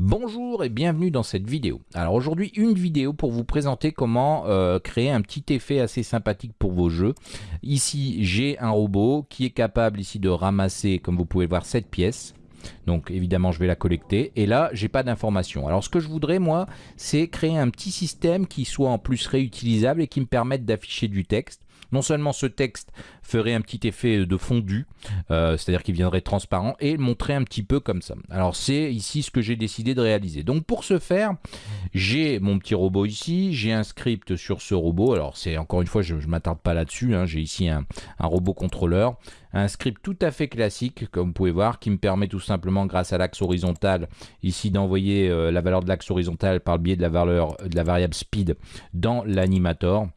Bonjour et bienvenue dans cette vidéo. Alors aujourd'hui une vidéo pour vous présenter comment euh, créer un petit effet assez sympathique pour vos jeux. Ici j'ai un robot qui est capable ici de ramasser comme vous pouvez voir cette pièce. Donc évidemment je vais la collecter et là j'ai pas d'informations. Alors ce que je voudrais moi c'est créer un petit système qui soit en plus réutilisable et qui me permette d'afficher du texte. Non seulement ce texte ferait un petit effet de fondu, euh, c'est-à-dire qu'il viendrait transparent, et montrer un petit peu comme ça. Alors c'est ici ce que j'ai décidé de réaliser. Donc pour ce faire, j'ai mon petit robot ici, j'ai un script sur ce robot, alors c'est encore une fois, je ne m'attarde pas là-dessus, hein. j'ai ici un, robot contrôleur, un script tout à fait classique, comme vous pouvez voir, qui me permet tout simplement, grâce à l'axe horizontal, ici d'envoyer euh, la valeur de l'axe horizontal par le biais de la, valeur, de la variable speed dans l'animator.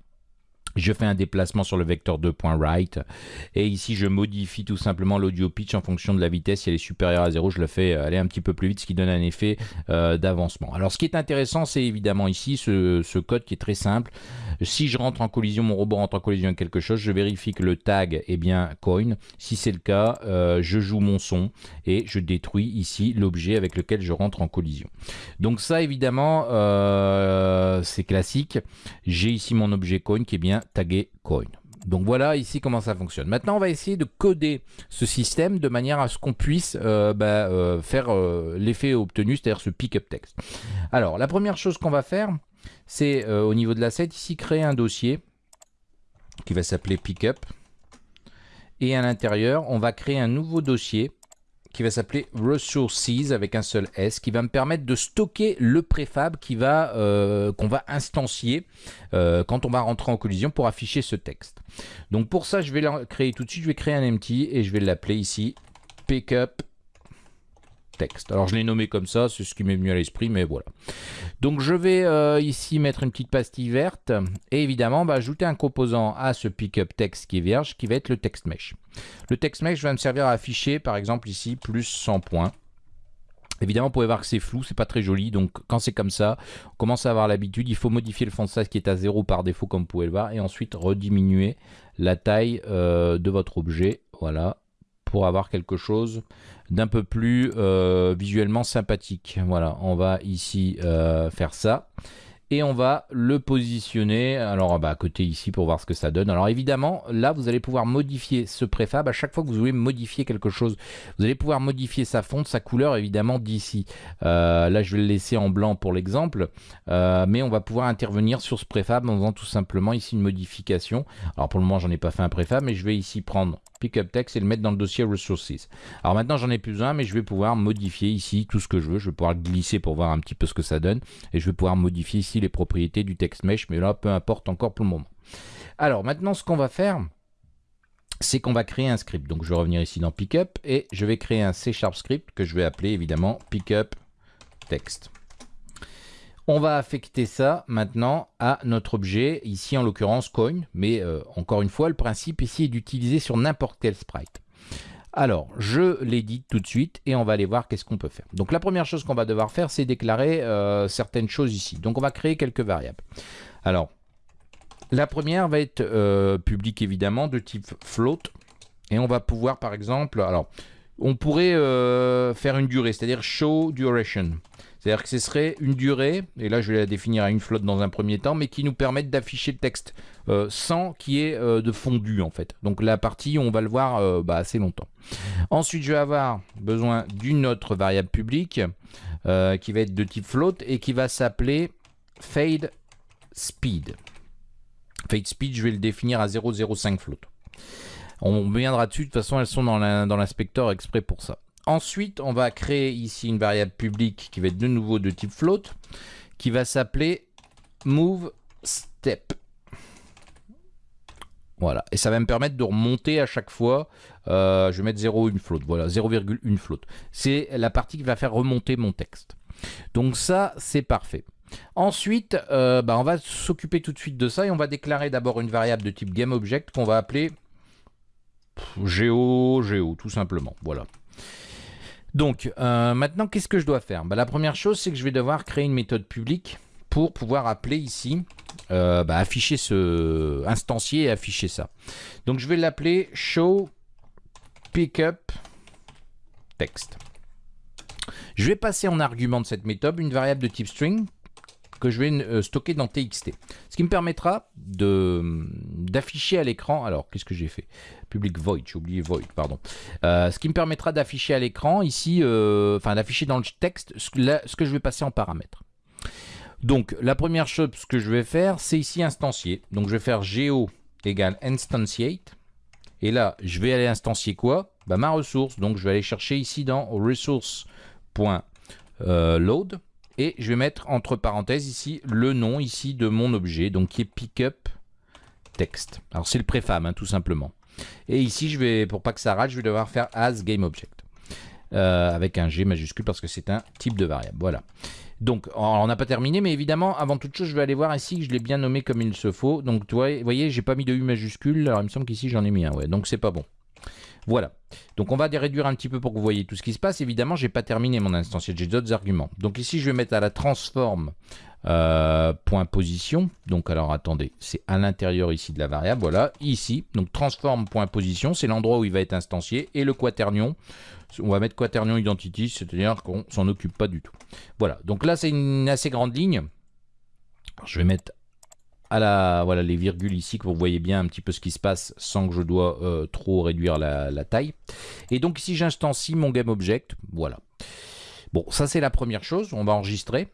Je fais un déplacement sur le vecteur 2.right et ici je modifie tout simplement l'audio pitch en fonction de la vitesse. Si elle est supérieure à 0, je le fais aller un petit peu plus vite, ce qui donne un effet euh, d'avancement. Alors ce qui est intéressant, c'est évidemment ici ce, code qui est très simple. Si je rentre en collision, mon robot rentre en collision avec quelque chose, je vérifie que le tag est bien coin. Si c'est le cas, euh, je joue mon son et je détruis ici l'objet avec lequel je rentre en collision. Donc ça évidemment, euh, c'est classique. J'ai ici mon objet coin qui est bien tagué coin. Donc voilà ici comment ça fonctionne. Maintenant on va essayer de coder ce système de manière à ce qu'on puisse euh, bah, euh, faire euh, l'effet obtenu, c'est-à-dire ce pick-up text. Alors la première chose qu'on va faire, c'est au niveau de l'asset ici créer un dossier qui va s'appeler pickup. Et à l'intérieur, on va créer un nouveau dossier qui va s'appeler Resources avec un seul S, qui va me permettre de stocker le préfab va euh, qu'on va instancier euh, quand on va rentrer en collision pour afficher ce texte. Donc pour ça, je vais le créer tout de suite, je vais créer un empty et je vais l'appeler ici pickup texte. Alors je l'ai nommé comme ça, c'est ce qui m'est venu à l'esprit, mais voilà. Donc je vais euh, ici mettre une petite pastille verte et évidemment bah, ajouter un composant à ce pickup text qui est vierge, qui va être le text mesh. Le text mesh va me servir à afficher par exemple ici plus 100 points. Évidemment, vous pouvez voir que c'est flou, c'est pas très joli, donc quand c'est comme ça, on commence à avoir l'habitude, il faut modifier le fond de size qui est à 0 par défaut, comme vous pouvez le voir, et ensuite rediminuer la taille euh, de votre objet, voilà, pour avoir quelque chose d'un peu plus euh, visuellement sympathique. Voilà, on va ici euh, faire ça et on va le positionner alors bah, à côté ici pour voir ce que ça donne. Alors évidemment, là, vous allez pouvoir modifier ce préfab à chaque fois que vous voulez modifier quelque chose. Vous allez pouvoir modifier sa fonte, sa couleur, évidemment, d'ici. Euh, là, je vais le laisser en blanc pour l'exemple, euh, mais on va pouvoir intervenir sur ce préfab en faisant tout simplement ici une modification. Alors pour le moment, j'en ai pas fait un préfab, mais je vais ici prendre Pickup Text et le mettre dans le dossier Resources. Alors maintenant, j'en ai plus un, mais je vais pouvoir modifier ici tout ce que je veux. Je vais pouvoir glisser pour voir un petit peu ce que ça donne, et je vais pouvoir modifier ici les propriétés du text mesh, mais là, peu importe encore pour le moment. Alors maintenant, ce qu'on va faire, c'est qu'on va créer un script. Donc je vais revenir ici dans Pickup et je vais créer un C Sharp script que je vais appeler évidemment Pickup Text. On va affecter ça maintenant à notre objet, ici en l'occurrence coin, mais euh, encore une fois, le principe ici est d'utiliser sur n'importe quel sprite. Alors, je l'édite tout de suite et on va aller voir qu'est-ce qu'on peut faire. Donc la première chose qu'on va devoir faire, c'est déclarer euh, certaines choses ici. Donc on va créer quelques variables. Alors, la première va être euh, publique évidemment de type float. Et on va pouvoir par exemple, alors on pourrait euh, faire une durée, c'est-à-dire show duration. C'est-à-dire que ce serait une durée, et là je vais la définir à une flotte dans un premier temps, mais qui nous permette d'afficher le texte euh, sans qu'il y ait euh, de fondu en fait. Donc la partie, on va le voir euh, bah, assez longtemps. Ensuite, je vais avoir besoin d'une autre variable publique qui va être de type float et qui va s'appeler fade speed. Fade speed, je vais le définir à 0,05 float. On viendra dessus, de toute façon elles sont dans l'inspecteur exprès pour ça. Ensuite, on va créer ici une variable publique qui va être de nouveau de type float, qui va s'appeler move step. Voilà, et ça va me permettre de remonter à chaque fois, euh, je vais mettre 0,1 float, voilà, 0,1 float. C'est la partie qui va faire remonter mon texte. Donc ça, c'est parfait. Ensuite, euh, bah, on va s'occuper tout de suite de ça et on va déclarer d'abord une variable de type GameObject qu'on va appeler Geo, Geo, tout simplement, voilà. Donc, euh, maintenant, qu'est-ce que je dois faire? Bah, La première chose, c'est que je vais devoir créer une méthode publique pour pouvoir appeler ici, euh, bah, afficher ce instancier et afficher ça. Donc, je vais l'appeler show pickup text. Je vais passer en argument de cette méthode une variable de type string que je vais euh, stocker dans TXT. Ce qui me permettra d'afficher à l'écran, alors qu'est-ce que j'ai fait? Public void, j'ai oublié void, pardon. Euh, ce qui me permettra d'afficher à l'écran ici, euh, enfin d'afficher dans le texte ce que, je vais passer en paramètres. Donc la première chose que je vais faire, c'est ici instancier. Donc je vais faire geo égale instantiate. Et là, je vais aller instancier quoi? Bah, Ma ressource. Donc je vais aller chercher ici dans resource.load et je vais mettre entre parenthèses ici le nom ici de mon objet, donc qui est pickup text. Alors c'est le préfab hein, tout simplement. Et ici, je vais, pour pas que ça rate, je vais devoir faire as. Euh, avec un G majuscule parce que c'est un type de variable. Voilà. Donc, on n'a pas terminé, mais évidemment, avant toute chose, je vais aller voir ici que je l'ai bien nommé comme il se faut. Donc, vous voyez, j'ai pas mis de U majuscule. Alors, il me semble qu'ici, j'en ai mis un. Ouais, donc, c'est pas bon. Voilà. Donc on va réduire un petit peu pour que vous voyez tout ce qui se passe. Évidemment, j'ai pas terminé mon instantiel, j'ai d'autres arguments. Donc ici, je vais mettre à la transform euh, point position. Donc alors attendez, c'est à l'intérieur ici de la variable. Voilà, ici. Donc transform point position, c'est l'endroit où il va être instancié. Et le quaternion, on va mettre quaternion identity, c'est-à-dire qu'on s'en occupe pas du tout. Voilà. Donc là, c'est une assez grande ligne. je vais mettre voilà, les virgules ici, que vous voyez bien un petit peu ce qui se passe sans que je dois euh, trop réduire la, taille. Et donc ici, j'instancie mon GameObject. Voilà. Bon, ça c'est la première chose. On va enregistrer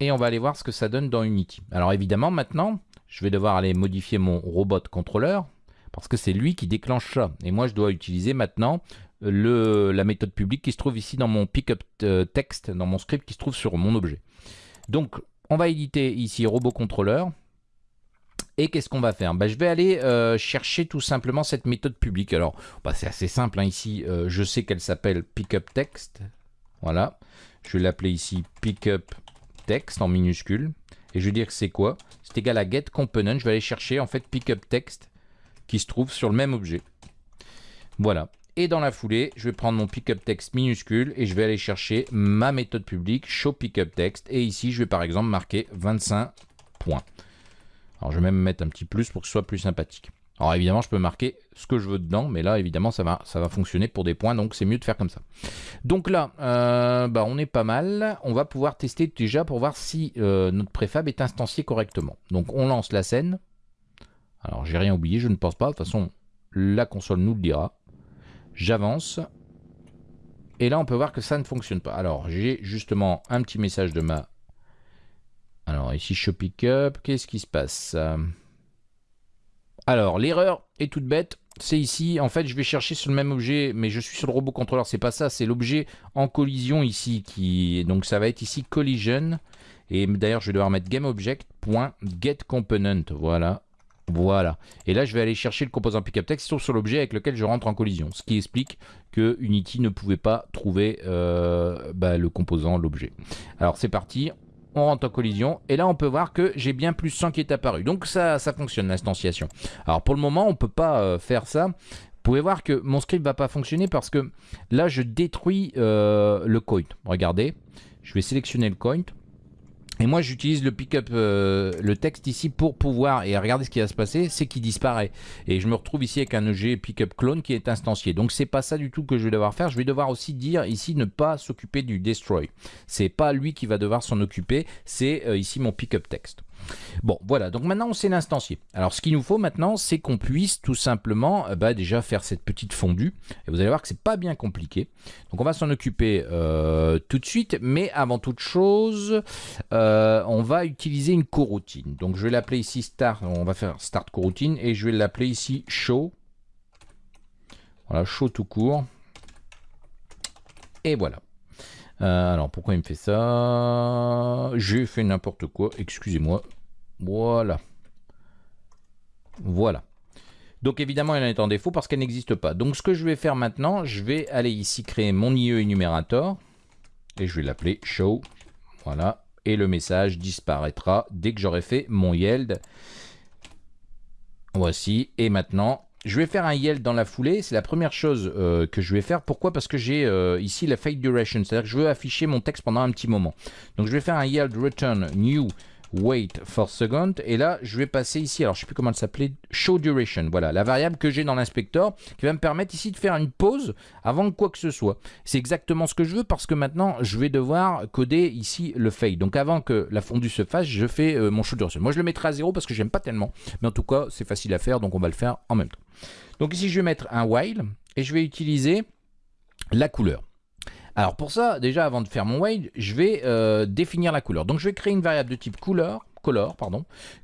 et on va aller voir ce que ça donne dans Unity. Alors évidemment, maintenant, je vais devoir aller modifier mon robot contrôleur parce que c'est lui qui déclenche ça. Et moi, je dois utiliser maintenant la méthode publique qui se trouve ici dans mon pickup euh, text, dans mon script qui se trouve sur mon objet. Donc, on va éditer ici robot contrôleur. Et qu'est-ce qu'on va faire? Bah, Je vais aller euh, chercher tout simplement cette méthode publique. Alors, bah, c'est assez simple hein, ici. Euh, je sais qu'elle s'appelle pickupText. Voilà. Je vais l'appeler ici pickupText en minuscule. Et je vais dire que c'est quoi? C'est égal à getComponent. Je vais aller chercher en fait pickupText qui se trouve sur le même objet. Voilà. Et dans la foulée, je vais prendre mon pickupText minuscule et je vais aller chercher ma méthode publique showPickupText. Et ici, je vais par exemple marquer 25 points. Alors je vais même mettre un petit plus pour que ce soit plus sympathique. Alors évidemment, je peux marquer ce que je veux dedans, mais là, évidemment, ça va, fonctionner pour des points, donc c'est mieux de faire comme ça. Donc là, euh, bah, on est pas mal. On va pouvoir tester déjà pour voir si euh, notre préfab est instancié correctement. Donc on lance la scène. Alors j'ai rien oublié, je ne pense pas. De toute façon, la console nous le dira. J'avance. Et là, on peut voir que ça ne fonctionne pas. Alors j'ai justement un petit message de ma alors ici, show up, qu'est-ce qui se passe Alors, l'erreur est toute bête. C'est ici, en fait, je vais chercher sur le même objet, mais je suis sur le robot contrôleur. C'est pas ça, c'est l'objet en collision ici. qui Donc ça va être ici collision. Et d'ailleurs, je vais devoir mettre GameObject.getComponent. Voilà. Voilà. Et là, je vais aller chercher le composant se trouve sur l'objet avec lequel je rentre en collision. Ce qui explique que Unity ne pouvait pas trouver euh, bah, le composant, l'objet. Alors, c'est parti on rentre en collision, et là on peut voir que j'ai bien plus 100 qui est apparu. Donc ça, ça fonctionne l'instanciation. Alors pour le moment, on peut pas euh, faire ça. Vous pouvez voir que mon script va pas fonctionner parce que là je détruis euh, le coin. Regardez, je vais sélectionner le coin. Et moi, j'utilise le pickup, euh, le texte ici pour pouvoir, et regardez ce qui va se passer, c'est qu'il disparaît. Et je me retrouve ici avec un objet pickup clone qui est instancié. Donc, c'est pas ça du tout que je vais devoir faire. Je vais devoir aussi dire ici ne pas s'occuper du destroy. C'est pas lui qui va devoir s'en occuper, c'est euh, ici mon pickup text. Bon, voilà, donc maintenant on sait l'instancier. Alors ce qu'il nous faut maintenant, c'est qu'on puisse tout simplement euh, bah, déjà faire cette petite fondue. Et vous allez voir que c'est pas bien compliqué. Donc on va s'en occuper euh, tout de suite, mais avant toute chose, euh, on va utiliser une coroutine. Donc je vais l'appeler ici start, on va faire start coroutine, et je vais l'appeler ici show. Voilà, show tout court. Et voilà. Euh, alors pourquoi il me fait ça? J'ai fait n'importe quoi, excusez-moi. Voilà. Voilà. Donc évidemment, elle est en défaut parce qu'elle n'existe pas. Donc ce que je vais faire maintenant, je vais aller ici créer mon IE énumérateur. Et je vais l'appeler show. Voilà. Et le message disparaîtra dès que j'aurai fait mon yield. Voici. Et maintenant, je vais faire un yield dans la foulée, c'est la première chose euh, que je vais faire. Pourquoi? Parce que j'ai euh, ici la fade duration, c'est-à-dire que je veux afficher mon texte pendant un petit moment. Donc je vais faire un yield return new wait for second. Et là, je vais passer ici, alors je ne sais plus comment elle s'appelait, show duration. Voilà, la variable que j'ai dans l'inspecteur qui va me permettre ici de faire une pause avant quoi que ce soit. C'est exactement ce que je veux parce que maintenant, je vais devoir coder ici le fade. Donc avant que la fondue se fasse, je fais euh, mon show duration. Moi, je le mettrai à zéro parce que j'aime pas tellement. Mais en tout cas, c'est facile à faire, donc on va le faire en même temps. Donc ici, je vais mettre un while et je vais utiliser la couleur. Alors pour ça, déjà avant de faire mon while, je vais euh, définir la couleur. Donc je vais créer une variable de type couleur, color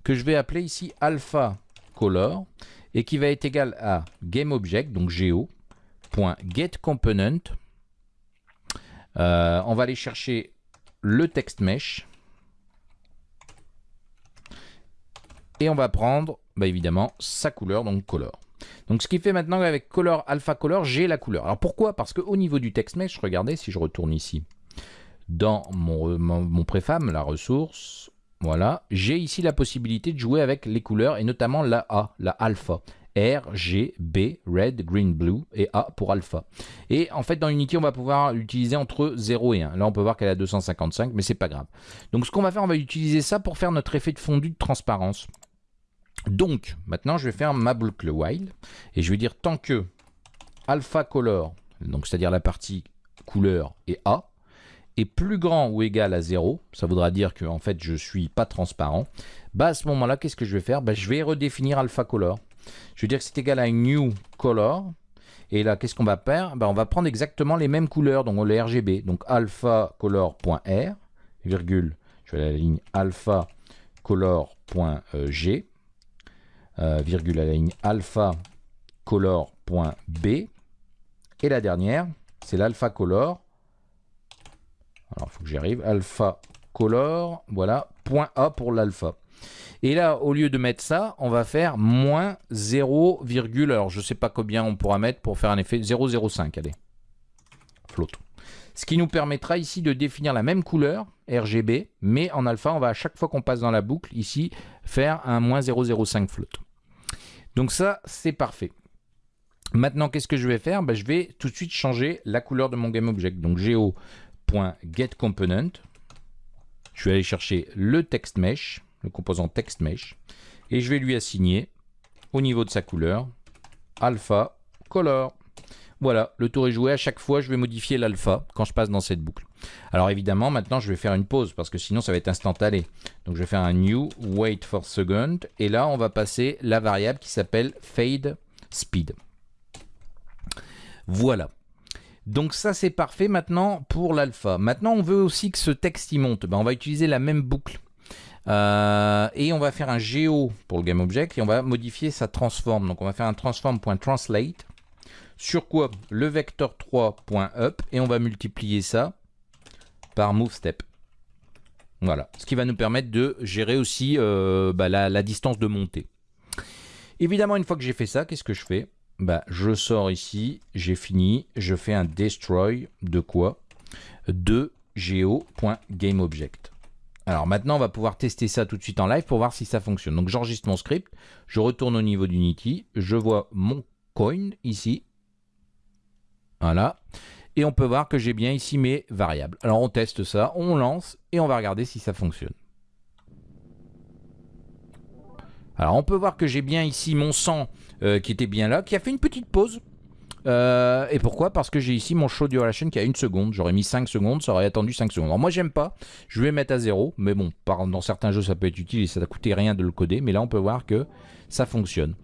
que je vais appeler ici alpha color et qui va être égal à GameObject, donc geo.getComponent. Euh, on va aller chercher le text mesh et on va prendre bah, évidemment sa couleur, donc color. Donc ce qui fait maintenant avec color alpha color, j'ai la couleur. Alors pourquoi? Parce qu'au niveau du text mesh, regardez, si je retourne ici dans mon, mon, préfam, la ressource, voilà, j'ai ici la possibilité de jouer avec les couleurs et notamment la A, la alpha. R, G, B, Red, Green, Blue et A pour alpha. Et en fait, dans Unity, on va pouvoir l'utiliser entre 0 et 1. Là, on peut voir qu'elle a 255, mais c'est pas grave. Donc, ce qu'on va faire, on va utiliser ça pour faire notre effet de fondu de transparence. Donc, maintenant, je vais faire ma boucle while et je vais dire tant que alpha color, donc c'est-à-dire la partie couleur et A, est plus grand ou égal à 0, ça voudra dire que en fait je suis pas transparent, bah à ce moment-là, qu'est-ce que je vais faire? Bah, Je vais redéfinir alpha color. Je vais dire que c'est égal à new color. Et là, qu'est-ce qu'on va faire? Bah, On va prendre exactement les mêmes couleurs, donc les RGB. Donc alpha color.r, virgule, je vais à la ligne alpha color.g. Euh, virgule à ligne alpha color.b. Et la dernière, c'est l'alpha color. Alors, il faut que j'y arrive. Alpha color, voilà, point A pour l'alpha. Et là, au lieu de mettre ça, on va faire moins 0, alors je ne sais pas combien on pourra mettre pour faire un effet 0,05, allez. Flotte. Ce qui nous permettra ici de définir la même couleur, RGB, mais en alpha, on va à chaque fois qu'on passe dans la boucle, ici, faire un moins 0,05 float. Donc ça, c'est parfait. Maintenant, qu'est-ce que je vais faire? Ben, Je vais tout de suite changer la couleur de mon GameObject. Donc geo.getComponent. Je vais aller chercher le text mesh, le composant text mesh, et je vais lui assigner au niveau de sa couleur alpha color. Voilà, le tour est joué. À chaque fois, je vais modifier l'alpha quand je passe dans cette boucle. Alors évidemment, maintenant, je vais faire une pause parce que sinon, ça va être instantané. Donc, je vais faire un new wait for second. Et là, on va passer la variable qui s'appelle fade speed. Voilà. Donc ça, c'est parfait maintenant pour l'alpha. Maintenant, on veut aussi que ce texte y monte. Ben, on va utiliser la même boucle. Euh, et on va faire un geo pour le GameObject et on va modifier sa transform. Donc on va faire un transform.translate sur quoi? Le vecteur 3.up et on va multiplier ça par moveStep. Voilà, ce qui va nous permettre de gérer aussi euh, bah, la, distance de montée. Évidemment, une fois que j'ai fait ça, qu'est-ce que je fais? Bah, Je sors ici, j'ai fini, je fais un destroy de quoi? De geo.gameObject. Alors maintenant, on va pouvoir tester ça tout de suite en live pour voir si ça fonctionne. Donc j'enregistre mon script, je retourne au niveau d'Unity, je vois mon coin ici, voilà. Et on peut voir que j'ai bien ici mes variables. Alors on teste ça, on lance et on va regarder si ça fonctionne. Alors on peut voir que j'ai bien ici mon sang euh, qui était bien là, qui a fait une petite pause. Euh, et pourquoi? Parce que j'ai ici mon show duration qui a une seconde. J'aurais mis 5 secondes, ça aurait attendu 5 secondes. Alors moi j'aime pas, je vais mettre à 0. Mais bon, dans certains jeux ça peut être utile et ça ne coûtait rien de le coder. Mais là on peut voir que ça fonctionne.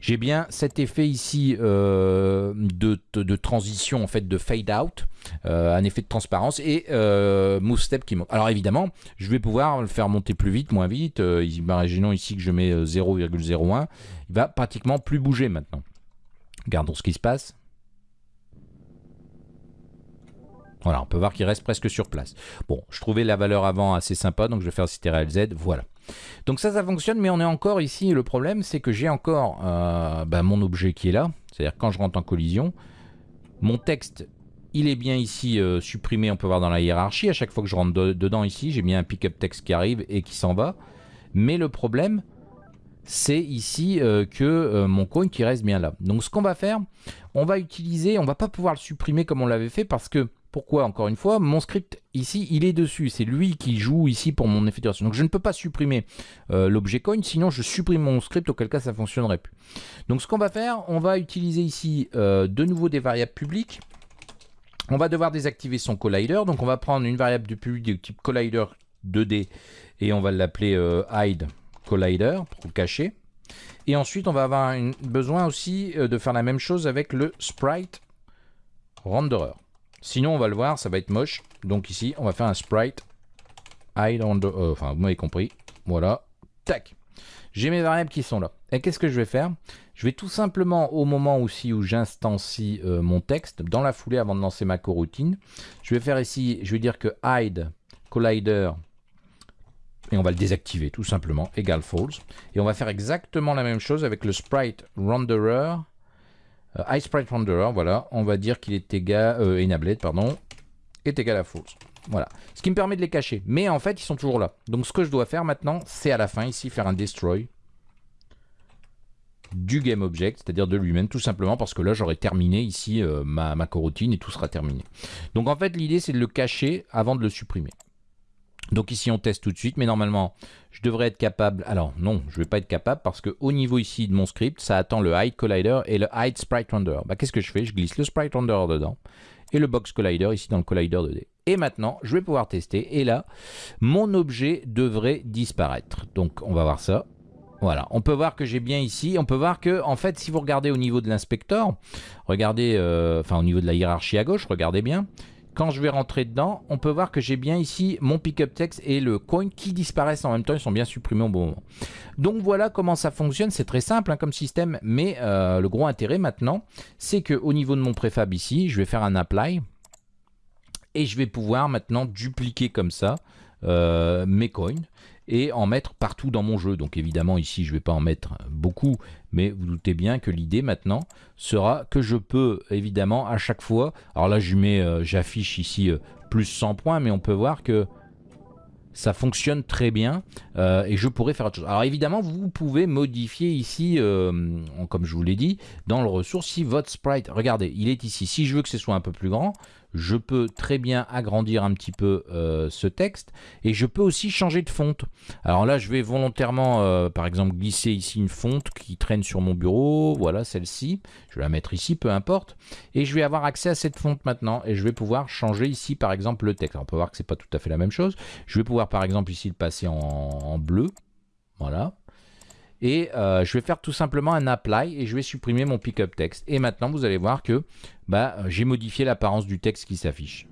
J'ai bien cet effet ici euh, de, transition, en fait, de fade out, euh, un effet de transparence et move step qui monte. Alors évidemment, je vais pouvoir le faire monter plus vite, moins vite. imaginons ici que je mets 0,01, il va pratiquement plus bouger maintenant. Regardons ce qui se passe. Voilà, on peut voir qu'il reste presque sur place. Bon, je trouvais la valeur avant assez sympa, donc je vais faire CTRL Z, voilà. Donc ça, ça fonctionne, mais on est encore ici, le problème, c'est que j'ai encore euh, bah, mon objet qui est là, c'est-à-dire quand je rentre en collision, mon texte, il est bien ici euh, supprimé, on peut voir dans la hiérarchie, à chaque fois que je rentre dedans ici, j'ai bien un pick-up text qui arrive et qui s'en va, mais le problème, c'est ici euh, que mon coin qui reste bien là. Donc ce qu'on va faire, on va utiliser, on va pas pouvoir le supprimer comme on l'avait fait parce que Pourquoi Encore une fois, mon script ici, il est dessus. C'est lui qui joue ici pour mon effet de Donc je ne peux pas supprimer euh, l'objet coin, sinon je supprime mon script, auquel cas ça ne fonctionnerait plus. Donc ce qu'on va faire, on va utiliser ici euh, de nouveau des variables publiques. On va devoir désactiver son collider. Donc on va prendre une variable de public de type collider 2D et on va l'appeler euh, hide collider pour cacher. Et ensuite, on va avoir besoin aussi de faire la même chose avec le sprite renderer. Sinon, on va le voir, ça va être moche. Donc ici, on va faire un sprite hide euh, enfin, vous m'avez compris. Voilà. Tac. J'ai mes variables qui sont là. Et qu'est-ce que je vais faire? Je vais tout simplement, au moment aussi où j'instancie euh, mon texte, dans la foulée avant de lancer ma coroutine, je vais faire ici, je vais dire que hide collider et on va le désactiver tout simplement, égal false. Et on va faire exactement la même chose avec le sprite renderer euh, iSprite Renderer, voilà, on va dire qu'il est égal, euh, pardon, égal à false. Voilà, ce qui me permet de les cacher. Mais en fait, ils sont toujours là. Donc ce que je dois faire maintenant, c'est à la fin ici faire un destroy du GameObject, c'est-à-dire de lui-même, tout simplement parce que là j'aurai terminé ici euh, ma, ma coroutine et tout sera terminé. Donc en fait l'idée c'est de le cacher avant de le supprimer. Donc ici on teste tout de suite, mais normalement je devrais être capable, alors non, je ne vais pas être capable parce qu'au niveau ici de mon script, ça attend le hide collider et le hide sprite render. Bah, Qu'est-ce que je fais? Je glisse le sprite render dedans et le box collider ici dans le collider 2D. Et maintenant, je vais pouvoir tester et là, mon objet devrait disparaître. Donc on va voir ça. Voilà, on peut voir que j'ai bien ici, on peut voir que, en fait, si vous regardez au niveau de l'inspecteur, regardez, euh, enfin au niveau de la hiérarchie à gauche, regardez bien, quand je vais rentrer dedans, on peut voir que j'ai bien ici mon pickup text et le coin qui disparaissent en même temps, ils sont bien supprimés au bon moment. Donc voilà comment ça fonctionne, c'est très simple hein, comme système, mais euh, le gros intérêt maintenant, c'est qu'au niveau de mon préfab ici, je vais faire un apply et je vais pouvoir maintenant dupliquer comme ça euh, mes coins et en mettre partout dans mon jeu. Donc évidemment ici je ne vais pas en mettre beaucoup, mais vous doutez bien que l'idée maintenant sera que je peux évidemment à chaque fois, alors là euh, j'affiche ici euh, plus 100 points, mais on peut voir que ça fonctionne très bien euh, et je pourrais faire autre chose. Alors évidemment, vous pouvez modifier ici, comme je vous l'ai dit, dans le ressource, si votre sprite, regardez, il est ici. Si je veux que ce soit un peu plus grand, je peux très bien agrandir un petit peu euh, ce texte et je peux aussi changer de fonte. Alors là, je vais volontairement, euh, par exemple, glisser ici une fonte qui traîne sur mon bureau. Voilà, celle-ci. Je vais la mettre ici, peu importe. Et je vais avoir accès à cette fonte maintenant et je vais pouvoir changer ici, par exemple, le texte. on peut voir que c'est pas tout à fait la même chose. Je vais pouvoir, par exemple, ici le passer en bleu. Voilà. Et euh, je vais faire tout simplement un apply et je vais supprimer mon pickup text. Et maintenant, vous allez voir que bah, j'ai modifié l'apparence du texte qui s'affiche.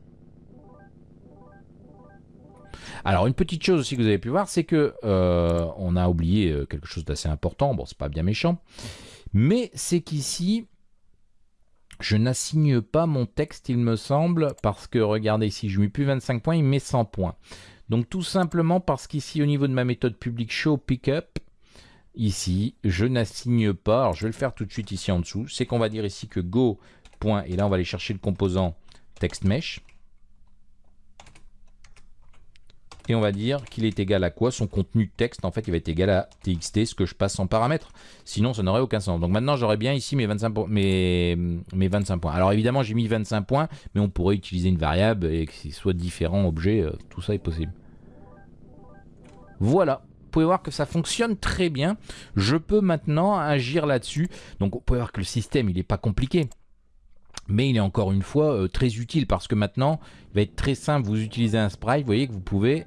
Alors une petite chose aussi que vous avez pu voir, c'est que euh, on a oublié euh, quelque chose d'assez important. Bon, c'est pas bien méchant, mais c'est qu'ici je n'assigne pas mon texte, il me semble, parce que regardez ici, je mets plus 25 points, il met 100 points. Donc tout simplement parce qu'ici au niveau de ma méthode publique show pickup, ici, je n'assigne pas, alors je vais le faire tout de suite ici en dessous, c'est qu'on va dire ici que go, point, et là on va aller chercher le composant text mesh, et on va dire qu'il est égal à quoi? Son contenu texte, en fait, il va être égal à txt, ce que je passe en paramètre. Sinon, ça n'aurait aucun sens. Donc maintenant, j'aurais bien ici mes 25, mes, mes 25 points. Alors évidemment, j'ai mis 25 points, mais on pourrait utiliser une variable et que ce soit différents objets, euh, tout ça est possible. Voilà, pouvez voir que ça fonctionne très bien. Je peux maintenant agir là-dessus. Donc vous pouvez voir que le système, il n'est pas compliqué. Mais il est encore une fois euh, très utile parce que maintenant, il va être très simple. Vous utilisez un sprite, vous voyez que vous pouvez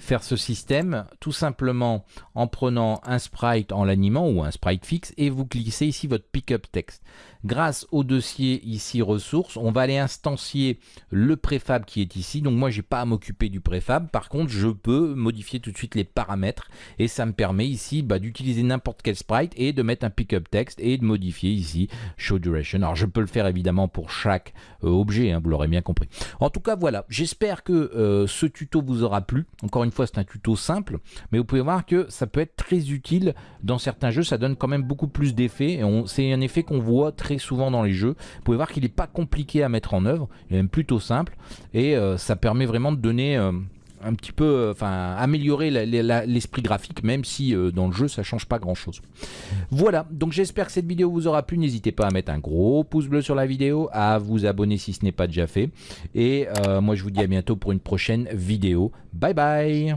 faire ce système tout simplement en prenant un sprite en l'animant ou un sprite fixe et vous glissez ici votre pickup text. Grâce au dossier ici ressources, on va aller instancier le préfab qui est ici. Donc moi, j'ai pas à m'occuper du préfab. Par contre, je peux modifier tout de suite les paramètres et ça me permet ici bah, d'utiliser n'importe quel sprite et de mettre un pickup text et de modifier ici show duration. Alors je peux le faire évidemment pour chaque euh, objet, hein, vous l'aurez bien compris. En tout cas, voilà. J'espère que euh, ce tuto vous aura plu. Encore une fois, c'est un tuto simple, mais vous pouvez voir que ça peut être très utile dans certains jeux. Ça donne quand même beaucoup plus d'effets. C'est un effet qu'on voit très souvent dans les jeux. Vous pouvez voir qu'il n'est pas compliqué à mettre en œuvre, il est même plutôt simple et euh, ça permet vraiment de donner euh, un petit peu, enfin, améliorer l'esprit graphique, même si dans le jeu ça change pas grand chose. Voilà, donc j'espère que cette vidéo vous aura plu. N'hésitez pas à mettre un gros pouce bleu sur la vidéo, à vous abonner si ce n'est pas déjà fait. Et moi je vous dis à bientôt pour une prochaine vidéo. Bye bye